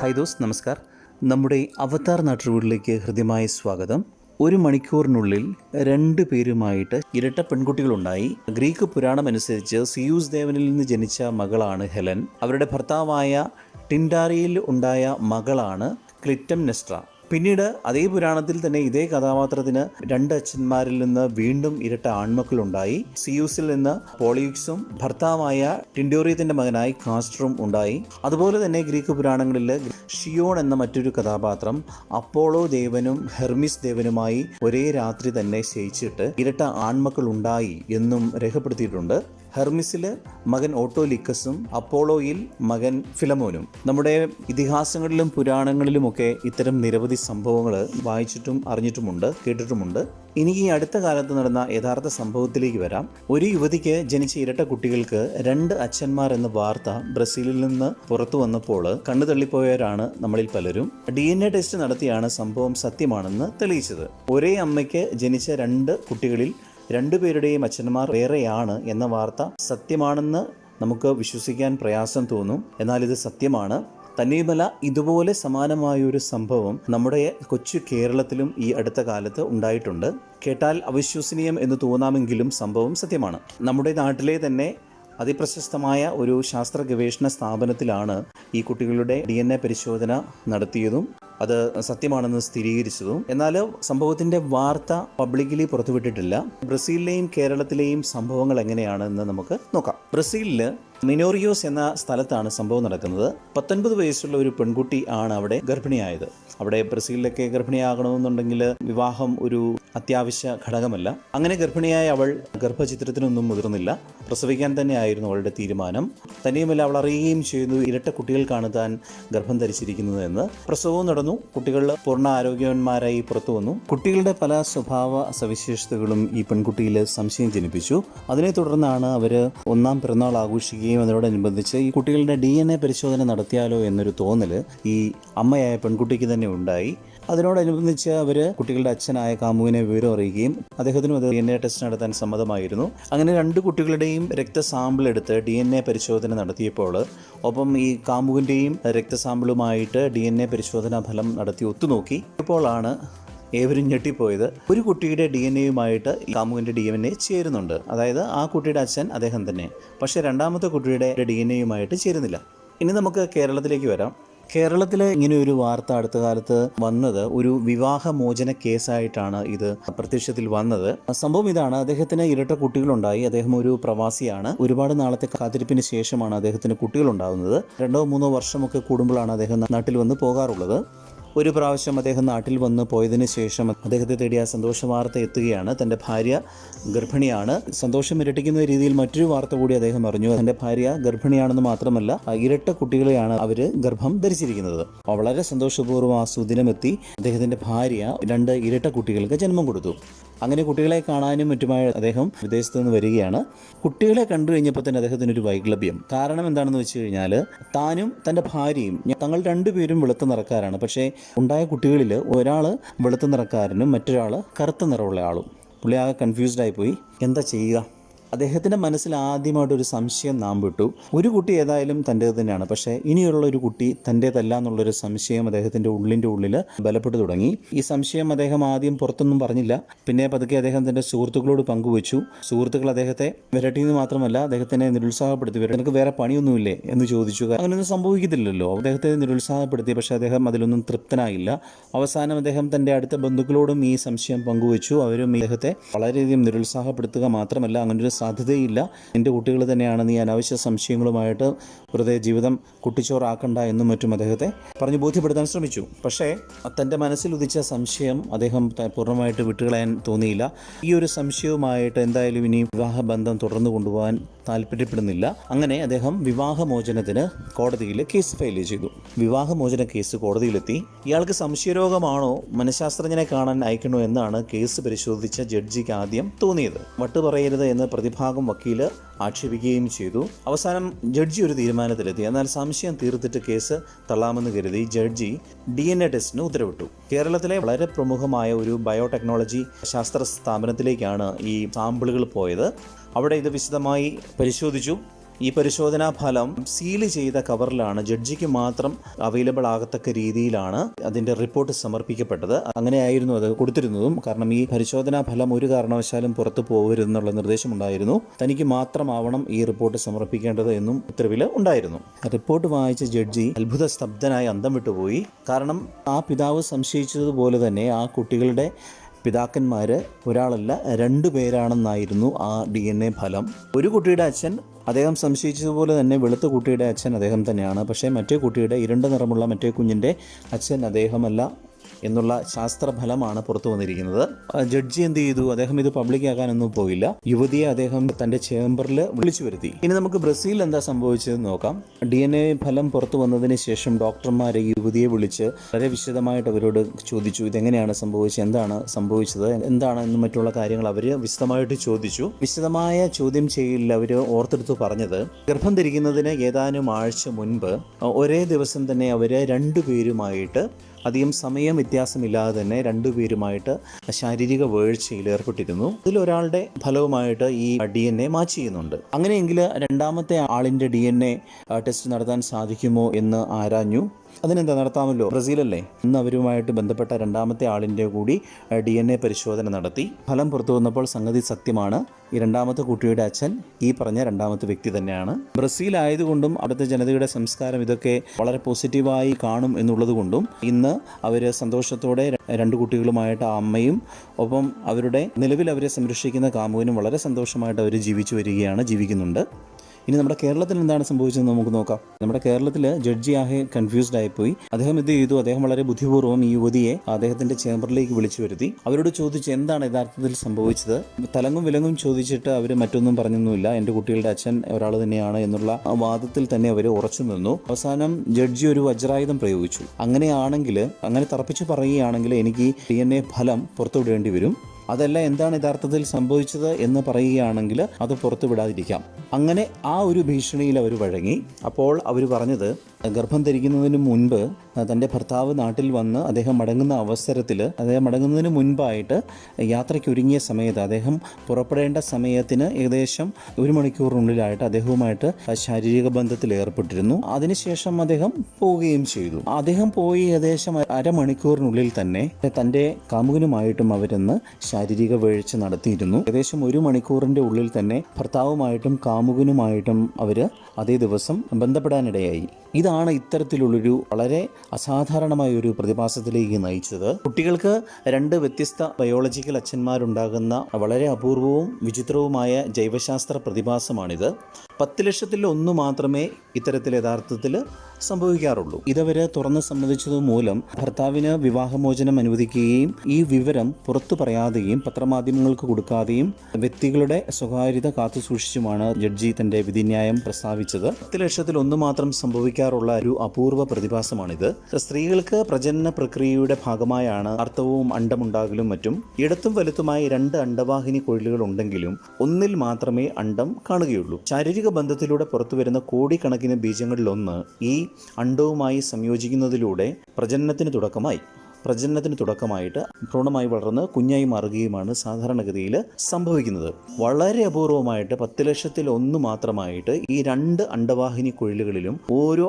Hi those നമസ്കാർ. നമ്മുടെ അവതാർ നാട്ടുവീടിലേക്ക് ഹൃദ്യമായ സ്വാഗതം. ഒരു മണിക്കൂറിനുള്ളിൽ രണ്ട് പേരുമായിട്ട് ഇരട്ട പെൺകുട്ടികളുണ്ടായി. ഗ്രീക്ക് പുരാണം അനുസരിച്ച് സിയൂസ് ദേവനിൽ നിന്ന് ജനിച്ച മകളാണ് ഹെലൻ. അവരുടെ ഭർത്താവായ ടിൻഡാറിയിൽ ഉണ്ടായ മകളാണ് ക്ലിറ്റം നെസ്ട്ര പിന്നീട് അതേ പുരാണത്തിൽ തന്നെ ഇതേ കഥാപാത്രത്തിന് രണ്ട് അച്ഛന്മാരിൽ നിന്ന് വീണ്ടും ഇരട്ട ആൺമക്കളുണ്ടായി. സിയൂസിൽ നിന്ന് പോളിയുക്സും ഭർത്താവായ ടിൻഡോറിയത്തിന്റെ മകനായി കാസ്റ്ററും ഉണ്ടായി. അതുപോലെ തന്നെ ഗ്രീക്ക് പുരാണങ്ങളിൽ ഷിയോൺ എന്ന മറ്റൊരു കഥാപാത്രം അപ്പോളോ ദേവനും ഹെർമിസ് ദേവനുമായി ഒരേ രാത്രി തന്നെ ശയിച്ചിട്ട് ഇരട്ട ആൺമക്കൾ ഉണ്ടായി എന്നും രേഖപ്പെടുത്തിയിട്ടുണ്ട്. ഹെർമിസിൽ മകൻ ഓട്ടോലിക്കസും അപ്പോളോയിൽ മകൻ ഫിലമോനും. നമ്മുടെ ഇതിഹാസങ്ങളിലും പുരാണങ്ങളിലുമൊക്കെ ഇത്തരം നിരവധി സംഭവങ്ങൾ വായിച്ചിട്ടും അറിഞ്ഞിട്ടുമുണ്ട് കേട്ടിട്ടുമുണ്ട്. ഇനി ഈ അടുത്ത കാലത്ത് നടന്ന യഥാർത്ഥ സംഭവത്തിലേക്ക് വരാം. ഒരു യുവതിക്ക് ജനിച്ച ഇരട്ട കുട്ടികൾക്ക് രണ്ട് അച്ഛന്മാർ എന്ന വാർത്ത ബ്രസീലിൽ നിന്ന് പുറത്തു വന്നപ്പോൾ കണ്ണു തള്ളിപ്പോയവരാണ് നമ്മളിൽ പലരും. ഡി എൻ എ ടെസ്റ്റ് നടത്തിയാണ് സംഭവം സത്യമാണെന്ന് തെളിയിച്ചത്. ഒരേ അമ്മയ്ക്ക് ജനിച്ച രണ്ട് കുട്ടികളിൽ രണ്ടുപേരുടെയും അച്ഛന്മാർ വേറെയാണ് എന്ന വാർത്ത സത്യമാണെന്ന് നമുക്ക് വിശ്വസിക്കാൻ പ്രയാസം തോന്നും. എന്നാൽ ഇത് സത്യമാണ്. തന്നെയുമല്ല ഇതുപോലെ സമാനമായ ഒരു സംഭവം നമ്മുടെ കൊച്ചു കേരളത്തിലും ഈ അടുത്ത കാലത്ത് ഉണ്ടായിട്ടുണ്ട്. കേട്ടാൽ അവിശ്വസനീയം എന്ന് തോന്നാമെങ്കിലും സംഭവം സത്യമാണ്. നമ്മുടെ നാട്ടിലെ തന്നെ അതിപ്രശസ്തമായ ഒരു ശാസ്ത്ര ഗവേഷണ സ്ഥാപനത്തിലാണ് ഈ കുട്ടികളുടെ ഡി എൻ എ പരിശോധന നടത്തിയതും അത് സത്യമാണെന്ന് സ്ഥിരീകരിച്ചതും. എന്നാൽ സംഭവത്തിന്റെ വാർത്ത പബ്ലിക്കലി പുറത്തുവിട്ടിട്ടില്ല. ബ്രസീലിലെയും കേരളത്തിലെയും സംഭവങ്ങൾ എങ്ങനെയാണെന്ന് നമുക്ക് നോക്കാം. ബ്രസീലിൽ മിനോറിയോസ് എന്ന സ്ഥലത്താണ് സംഭവം നടക്കുന്നത്. പത്തൊൻപത് വയസ്സുള്ള ഒരു പെൺകുട്ടി ആണ് അവിടെ ഗർഭിണിയായത്. അവിടെ ബ്രസീലിലൊക്കെ ഗർഭിണിയാകണമെന്നുണ്ടെങ്കിൽ വിവാഹം ഒരു അത്യാവശ്യ ഘടകമല്ല. അങ്ങനെ ഗർഭിണിയായ അവൾ ഗർഭചിത്രത്തിനൊന്നും മുതിർന്നില്ല. പ്രസവിക്കാൻ തന്നെയായിരുന്നു അവളുടെ തീരുമാനം. തന്നെയുമല്ല അവൾ അറിയുകയും ചെയ്യുന്നു ഇരട്ട കുട്ടികൾക്കാണ് താൻ ഗർഭം ധരിച്ചിരിക്കുന്നത് എന്ന്. പ്രസവവും നടന്നു. കുട്ടികൾ പൂർണ ആരോഗ്യവാന്മാരായി പുറത്തു വന്നു. കുട്ടികളുടെ പല സ്വഭാവ സവിശേഷതകളും ഈ പെൺകുട്ടിയിൽ സംശയം ജനിപ്പിച്ചു. അതിനെ തുടർന്നാണ് അവർ ഒന്നാം പിറന്നാൾ ആഘോഷിക്കുകയും അതിനോടനുബന്ധിച്ച് ഈ കുട്ടികളുടെ ഡി എൻ എ പരിശോധന നടത്തിയാലോ എന്നൊരു തോന്നൽ ഈ അമ്മയായ പെൺകുട്ടിക്ക് തന്നെ ഉണ്ടായി. അതിനോടനുബന്ധിച്ച് അവർ കുട്ടികളുടെ അച്ഛനായ കാമുവിനെ വിവരം അറിയുകയും അദ്ദേഹത്തിനും അത് ഡി എൻ എ ടെസ്റ്റ് നടത്താൻ സമ്മതമായിരുന്നു. അങ്ങനെ രണ്ട് കുട്ടികളുടെയും രക്തസാമ്പിൾ എടുത്ത് ഡി എൻ എ പരിശോധന നടത്തിയപ്പോൾ ഒപ്പം ഈ കാമുവിന്റെയും രക്തസാമ്പിളുമായിട്ട് ഡി എൻ എ പരിശോധനാ ഫലം നടത്തി ഒത്തുനോക്കി. ഇപ്പോഴാണ് ഏവരും ഞെട്ടിപ്പോയത് ഒരു കുട്ടിയുടെ ഡി എൻ എയുമായിട്ട് കാമുവിന്റെ ഡി എൻ എ ചേരുന്നുണ്ട്. അതായത് ആ കുട്ടിയുടെ അച്ഛൻ അദ്ദേഹം തന്നെ. പക്ഷേ രണ്ടാമത്തെ കുട്ടിയുടെ ഡി എൻ എയുമായിട്ട് ചേരുന്നില്ല. ഇനി നമുക്ക് കേരളത്തിലേക്ക് വരാം. കേരളത്തിലെ ഇങ്ങനെ ഒരു വാർത്ത അടുത്ത കാലത്ത് വന്നത് ഒരു വിവാഹമോചന കേസായിട്ടാണ് ഇത് പ്രത്യക്ഷത്തിൽ വന്നത്. സംഭവം ഇതാണ്. അദ്ദേഹത്തിന് ഇരട്ട കുട്ടികളുണ്ടായി. അദ്ദേഹം ഒരു പ്രവാസിയാണ്. ഒരുപാട് നാളത്തെ കാത്തിരിപ്പിന് ശേഷമാണ് അദ്ദേഹത്തിന് കുട്ടികളുണ്ടാകുന്നത്. രണ്ടോ മൂന്നോ വർഷമൊക്കെ കൂടുമ്പോഴാണ് അദ്ദേഹം നാട്ടിൽ വന്ന് പോകാറുള്ളത്. ഒരു പ്രാവശ്യം അദ്ദേഹം നാട്ടിൽ വന്ന് പോയതിനു ശേഷം അദ്ദേഹത്തെ തേടിയ സന്തോഷ വാർത്ത എത്തുകയാണ്. തന്റെ ഭാര്യ ഗർഭിണിയാണ്. സന്തോഷം ഇരട്ടിക്കുന്ന രീതിയിൽ മറ്റൊരു വാർത്ത കൂടി അദ്ദേഹം അറിഞ്ഞു. തന്റെ ഭാര്യ ഗർഭിണിയാണെന്ന് മാത്രമല്ല ഇരട്ട കുട്ടികളെയാണ് അവർ ഗർഭം ധരിച്ചിരിക്കുന്നത്. വളരെ സന്തോഷപൂർവം ആ സുദിനമെത്തി അദ്ദേഹത്തിന്റെ ഭാര്യ രണ്ട് ഇരട്ട കുട്ടികൾക്ക് ജന്മം കൊടുത്തു. അങ്ങനെ കുട്ടികളെ കാണാനും മറ്റുമായി അദ്ദേഹം വിദേശത്ത് നിന്ന് വരികയാണ്. കുട്ടികളെ കണ്ടു കഴിഞ്ഞപ്പോൾ തന്നെ അദ്ദേഹത്തിന് ഒരു വൈക്ലഭ്യം കാരണം എന്താണെന്ന് വെച്ച് കഴിഞ്ഞാൽ താനും തന്റെ ഭാര്യയും തങ്ങൾ രണ്ടുപേരും വെളുത്ത നിറക്കാരാണ്. പക്ഷേ ഉണ്ടായ കുട്ടികളിൽ ഒരാൾ വെളുത്ത നിറക്കാരനും മറ്റൊരാൾ കറുത്ത നിറമുള്ള ആളും. പുള്ളി ആകെ കൺഫ്യൂസ്ഡായി പോയി. എന്താ ചെയ്യുക? അദ്ദേഹത്തിന്റെ മനസ്സിൽ ആദ്യമായിട്ടൊരു സംശയം നാം വിട്ടു. ഒരു കുട്ടി ഏതായാലും തന്റേത് തന്നെയാണ്. പക്ഷേ ഇനിയുള്ള ഒരു കുട്ടി തന്റേതല്ല എന്നുള്ളൊരു സംശയം അദ്ദേഹത്തിന്റെ ഉള്ളിന്റെ ഉള്ളിൽ ബലപ്പെട്ടു തുടങ്ങി. ഈ സംശയം അദ്ദേഹം ആദ്യം പുറത്തൊന്നും പറഞ്ഞില്ല. പിന്നെ പതുക്കെ അദ്ദേഹം തന്റെ സുഹൃത്തുക്കളോട് പങ്കുവച്ചു. സുഹൃത്തുക്കൾ അദ്ദേഹത്തെ വിരട്ടിയെന്ന് മാത്രമല്ല അദ്ദേഹത്തിനെ നിരുത്സാഹപ്പെടുത്തി. വരും നിനക്ക് വേറെ പണിയൊന്നുമില്ലേ? എന്ന് ചോദിച്ചു. അങ്ങനെയൊന്നും സംഭവിക്കത്തില്ലല്ലോ. അദ്ദേഹത്തെ നിരുത്സാഹപ്പെടുത്തി. പക്ഷേ അദ്ദേഹം അതിലൊന്നും തൃപ്തനായില്ല. അവസാനം അദ്ദേഹം തന്റെ അടുത്ത ബന്ധുക്കളോടും ഈ സംശയം പങ്കുവച്ചു. അവരും അദ്ദേഹത്തെ വളരെയധികം നിരുത്സാഹപ്പെടുത്തുക മാത്രമല്ല അങ്ങനൊരു സാധ്യതയില്ല. എന്റെ കുട്ടികൾ തന്നെയാണ് നീ അനാവശ്യ സംശയങ്ങളുമായിട്ട് വെറുതെ ജീവിതം കുട്ടിച്ചോറാക്കണ്ട എന്നും മറ്റും അദ്ദേഹത്തെ പറഞ്ഞു ബോധ്യപ്പെടുത്താൻ ശ്രമിച്ചു. പക്ഷേ തന്റെ മനസ്സിൽ ഉദിച്ച സംശയം അദ്ദേഹം പൂർണമായിട്ട് വിട്ടുകളയാൻ തോന്നിയില്ല. ഈ ഒരു സംശയവുമായിട്ട് എന്തായാലും ഇനി വിവാഹബന്ധം തുടർന്നു കൊണ്ടുപോകാൻ താല്പര്യപ്പെടുന്നില്ല. അങ്ങനെ അദ്ദേഹം വിവാഹമോചനത്തിന് കോടതിയിൽ കേസ് ഫയൽ ചെയ്തു. വിവാഹമോചന കേസ് കോടതിയിലെത്തി. ഇയാൾക്ക് സംശയരോഗമാണോ? മനഃശാസ്ത്രജ്ഞനെ കാണാൻ അയക്കണോ? എന്നാണ് കേസ് പരിശോധിച്ച ജഡ്ജിക്ക് ആദ്യം തോന്നിയത്. വട്ടുപറയരുത് എന്ന് പ്രതിഭാഗം വക്കീൽ ആക്ഷേപിക്കുകയും ചെയ്തു. അവസാനം ജഡ്ജി ഒരു തീരുമാനത്തിലെത്തി. എന്നാൽ സംശയം തീർത്തിട്ട് കേസ് തള്ളാമെന്ന് കരുതി ജഡ്ജി ഡി എൻ എ ടെസ്റ്റിന് ഉത്തരവിട്ടു. കേരളത്തിലെ വളരെ പ്രമുഖമായ ഒരു ബയോടെക്നോളജി ശാസ്ത്ര സ്ഥാപനത്തിലേക്കാണ് ഈ സാമ്പിളുകൾ പോയത്. അവിടെ ഇത് വിശദമായി പരിശോധിച്ചു. ഈ പരിശോധനാ ഫലം സീൽ ചെയ്ത കവറിലാണ്. ജഡ്ജിക്ക് മാത്രം അവൈലബിൾ ആകത്തക്ക രീതിയിലാണ് അതിന്റെ റിപ്പോർട്ട് സമർപ്പിക്കപ്പെട്ടത്. അങ്ങനെയായിരുന്നു അത് കൊടുത്തിരുന്നതും. കാരണം ഈ പരിശോധനാ ഫലം ഒരു കാരണവശാലും പുറത്തു പോകരുതെന്നുള്ള നിർദ്ദേശമുണ്ടായിരുന്നു. തനിക്ക് മാത്രമാവണം ഈ റിപ്പോർട്ട് സമർപ്പിക്കേണ്ടത് എന്നും ഉത്തരവിൽ ഉണ്ടായിരുന്നു. റിപ്പോർട്ട് വായിച്ച ജഡ്ജി അത്ഭുത സ്തബ്ധനായി അന്തം വിട്ടുപോയി. കാരണം ആ പിതാവ് സംശയിച്ചതുപോലെ തന്നെ ആ കുട്ടികളുടെ പിതാക്കന്മാർ ഒരാളല്ല രണ്ടു പേരാണെന്നായിരുന്നു ആ ഡി എൻ എ ഫലം. ഒരു കുട്ടിയുടെ അച്ഛൻ അദ്ദേഹം സംശയിച്ചതുപോലെ തന്നെ വെളുത്ത കുട്ടിയുടെ അച്ഛൻ അദ്ദേഹം തന്നെയാണ്. പക്ഷേ മറ്റേ കുട്ടിയുടെ ഇരുണ്ട നിറമുള്ള മറ്റേ കുഞ്ഞിന്റെ അച്ഛൻ അദ്ദേഹമല്ല. എന്നുള്ള ശാസ്ത്രഫലമാണ് പുറത്തു വന്നിരിക്കുന്നത്. ജഡ്ജി എന്ത് ചെയ്തു? അദ്ദേഹം ഇത് പബ്ലിക് ആകാനൊന്നും പോയില്ല. യുവതിയെ അദ്ദേഹം തന്റെ ചേംബറിൽ വിളിച്ചു വരുത്തി. ഇനി നമുക്ക് ബ്രസീലിൽ എന്താ സംഭവിച്ചതെന്ന് നോക്കാം. ഡി ഫലം പുറത്തു വന്നതിന് ശേഷം ഡോക്ടർമാരെ യുവതിയെ വിളിച്ച് വളരെ വിശദമായിട്ട് അവരോട് ചോദിച്ചു. ഇതെങ്ങനെയാണ് സംഭവിച്ചത്? എന്താണ് സംഭവിച്ചത്? എന്താണ് എന്ന് മറ്റുള്ള കാര്യങ്ങൾ അവർ വിശദമായിട്ട് ചോദിച്ചു. വിശദമായ ചോദ്യം ചെയ്യലിൽ അവർ ഓർത്തെടുത്ത് പറഞ്ഞത് ഗർഭം ധരിക്കുന്നതിന് ഏതാനും ആഴ്ച മുൻപ് ഒരേ ദിവസം തന്നെ അവർ രണ്ടുപേരുമായിട്ട് അധികം സമയം വ്യത്യാസമില്ലാതെ തന്നെ രണ്ടുപേരുമായിട്ട് ശാരീരിക വേഴ്ചയിൽ ഏർപ്പെട്ടിരുന്നു. ഇതിലൊരാളുടെ ഫലവുമായിട്ട് ഈ ഡി എൻ എ മാച്ച് ചെയ്യുന്നുണ്ട്. അങ്ങനെയെങ്കിൽ രണ്ടാമത്തെ ആളിന്റെ ഡി എൻ എ ടെസ്റ്റ് നടത്താൻ സാധിക്കുമോ എന്ന് ആരാഞ്ഞു? അതിനെന്താ നടത്താമല്ലോ? ബ്രസീലല്ലേ? ഇന്ന് അവരുമായിട്ട് ബന്ധപ്പെട്ട രണ്ടാമത്തെ ആളിന്റെ കൂടി ഡി എൻ എ പരിശോധന നടത്തി. ഫലം പുറത്തു വന്നപ്പോൾ സംഗതി സത്യമാണ്. ഈ രണ്ടാമത്തെ കുട്ടിയുടെ അച്ഛൻ ഈ പറഞ്ഞ രണ്ടാമത്തെ വ്യക്തി തന്നെയാണ്. ബ്രസീൽ ആയതുകൊണ്ടും അവിടുത്തെ ജനതയുടെ സംസ്കാരം ഇതൊക്കെ വളരെ പോസിറ്റീവായി കാണും എന്നുള്ളതുകൊണ്ടും ഇന്ന് അവർ സന്തോഷത്തോടെ രണ്ട് കുട്ടികളുമായിട്ട് ആ അമ്മയും ഒപ്പം അവരുടെ നിലവിൽ അവരെ സംരക്ഷിക്കുന്ന കാമുവിനും വളരെ സന്തോഷമായിട്ട് അവർ ജീവിച്ചു വരികയാണ് ജീവിക്കുന്നുണ്ട്. ഇനി നമ്മുടെ കേരളത്തിൽ എന്താണ് സംഭവിച്ചതെന്ന് നമുക്ക് നോക്കാം. നമ്മുടെ കേരളത്തിൽ ജഡ്ജി ആകെ കൺഫ്യൂസ്ഡ് ആയിപ്പോയി. അദ്ദേഹം എന്ത് ചെയ്തു? അദ്ദേഹം വളരെ ബുദ്ധിപൂർവം ഈ യുവതിയെ അദ്ദേഹത്തിന്റെ ചേംബറിലേക്ക് വിളിച്ചു വരുത്തി. അവരോട് ചോദിച്ചു എന്താണ് യഥാർത്ഥത്തിൽ സംഭവിച്ചത്? തലങ്ങും വിലങ്ങും ചോദിച്ചിട്ട് അവർ മറ്റൊന്നും പറഞ്ഞൊന്നുമില്ല. എന്റെ കുട്ടികളുടെ അച്ഛൻ ഒരാൾ തന്നെയാണ് എന്നുള്ള വാദത്തിൽ തന്നെ അവർ ഉറച്ചു നിന്നു. അവസാനം ജഡ്ജി ഒരു വജ്രായുധം പ്രയോഗിച്ചു. അങ്ങനെയാണെങ്കിൽ അങ്ങനെ തറപ്പിച്ച് പറയുകയാണെങ്കിൽ എനിക്ക് ഡി ഫലം പുറത്തുവിടേണ്ടി വരും. അതല്ല എന്താണ് യഥാർത്ഥത്തിൽ സംഭവിച്ചത് എന്ന് പറയുകയാണെങ്കിൽ അത് പുറത്തു വിടാതിരിക്കാം അങ്ങനെ ആ ഒരു ഭീഷണിയിൽ അവർ വഴങ്ങി. അപ്പോൾ അവർ പറഞ്ഞത് ഗർഭം ധരിക്കുന്നതിന് മുൻപ് തന്റെ ഭർത്താവ് നാട്ടിൽ വന്ന് അദ്ദേഹം മടങ്ങുന്ന അവസരത്തിൽ അദ്ദേഹം മടങ്ങുന്നതിന് മുൻപായിട്ട് യാത്രയ്ക്ക് ഒരുങ്ങിയ സമയത്ത് അദ്ദേഹം പുറപ്പെടേണ്ട സമയത്തിന് ഏകദേശം ഒരു മണിക്കൂറിനുള്ളിലായിട്ട് അദ്ദേഹവുമായിട്ട് ശാരീരിക ബന്ധത്തിൽ ഏർപ്പെട്ടിരുന്നു. അതിനുശേഷം അദ്ദേഹം പോവുകയും ചെയ്തു. അദ്ദേഹം പോയി ഏകദേശം അരമണിക്കൂറിനുള്ളിൽ തന്നെ തന്റെ കാമുകനുമായിട്ടും അവരെന്ന് ശാരീരിക വീഴ്ച നടത്തിയിരുന്നു. ഏകദേശം ഒരു മണിക്കൂറിന്റെ ഉള്ളിൽ തന്നെ ഭർത്താവുമായിട്ടും കാമുകനുമായിട്ടും അവർ അതേ ദിവസം ബന്ധപ്പെടാനിടയായി. ഇതാണ് ഇത്തരത്തിലുള്ളൊരു വളരെ അസാധാരണമായ ഒരു പ്രതിഭാസത്തിലേക്ക് നയിച്ചത്. കുട്ടികൾക്ക് രണ്ട് വ്യത്യസ്ത ബയോളജിക്കൽ അച്ഛന്മാരുണ്ടാകുന്ന വളരെ അപൂർവവും വിചിത്രവുമായ ജൈവശാസ്ത്ര പ്രതിഭാസമാണിത്. പത്ത് ലക്ഷത്തിൽ ഒന്ന് മാത്രമേ ഇത്തരത്തിൽ യഥാർത്ഥത്തിൽ സംഭവിക്കാറുള്ളൂ. ഇതവരെ തുറന്ന് സമ്മതിച്ചത് മൂലം ഭർത്താവിന് വിവാഹമോചനം അനുവദിക്കുകയും ഈ വിവരം പുറത്തു പറയാതെയും പത്രമാധ്യമങ്ങൾക്ക് കൊടുക്കാതെയും വ്യക്തികളുടെ സ്വകാര്യത കാത്തുസൂക്ഷിച്ചുമാണ് ജഡ്ജി തന്റെ വിധിന്യായം പ്രസ്താവിച്ചത്. പത്ത് ലക്ഷത്തിൽ ഒന്ന് മാത്രം സംഭവിക്കാറുള്ള ഒരു അപൂർവ പ്രതിഭാസമാണിത്. സ്ത്രീകൾക്ക് പ്രജനന പ്രക്രിയയുടെ ഭാഗമായാണ് അർത്ഥവും അണ്ടമുണ്ടാകലും മറ്റും. ഇടത്തും വലുത്തുമായി രണ്ട് അണ്ടവാഹിനി കൊഴിലുകൾ ഉണ്ടെങ്കിലും ഒന്നിൽ മാത്രമേ അണ്ടം കാണുകയുള്ളൂ. ശാരീരിക ബന്ധത്തിലൂടെ പുറത്തുവരുന്ന കോടിക്കണക്കിന് ബീജങ്ങളിലൊന്ന് ഈ അണ്ടവുമായി സംയോജിക്കുന്നതിലൂടെ പ്രജനനത്തിന് തുടക്കമായി. പ്രജനനത്തിന് തുടക്കമായിട്ട് ഭ്രൂണമായി വളർന്ന് കുഞ്ഞായി മാറുകയുമാണ് സാധാരണഗതിയിൽ സംഭവിക്കുന്നത്. വളരെ അപൂർവമായിട്ട് പത്ത് ലക്ഷത്തിൽ ഒന്ന് മാത്രമായിട്ട് ഈ രണ്ട് അണ്ടവാഹിനി കുഴലുകളിലും ഓരോ